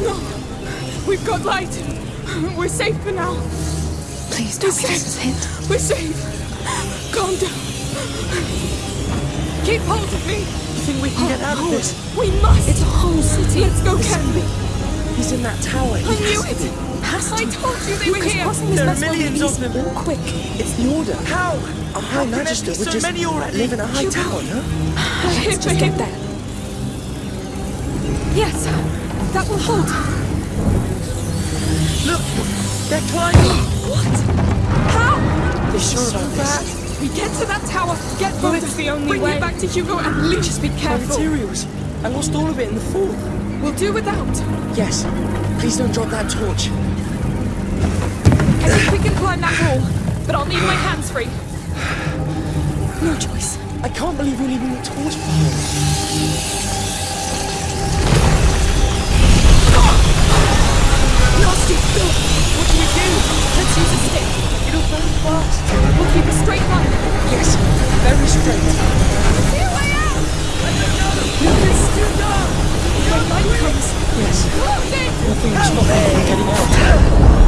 No. We've got light. We're safe for now. Please don't give us safe. a. We're safe. Calm down. Keep hold of me. You think we can get out of oh, this? We must. It's a whole city. Let's go, Ken. He's in that tower. I knew it. Has I told you they were here. crossing this There are won't be millions of them. Walk quick. It's the order. How? A high can there magister be would so just many already? live in a high Hugo. tower, no? We're Let's just get there. That will hold. Look! They're climbing! What? How? They're sure So about this. We get to that tower. Get it's the only Bring way. back to Hugo and Lee. Just be My careful. materials. I lost all of it in the fall. We'll do without. Yes. Please don't drop that torch. I think we can climb that wall, but I'll need my hands free. No choice. I can't believe we're leaving the torch behind. But we'll keep a straight line. Yes, very straight. I see a way out! No, it's still dark! When light comes, yes. Nothing is stopping getting out.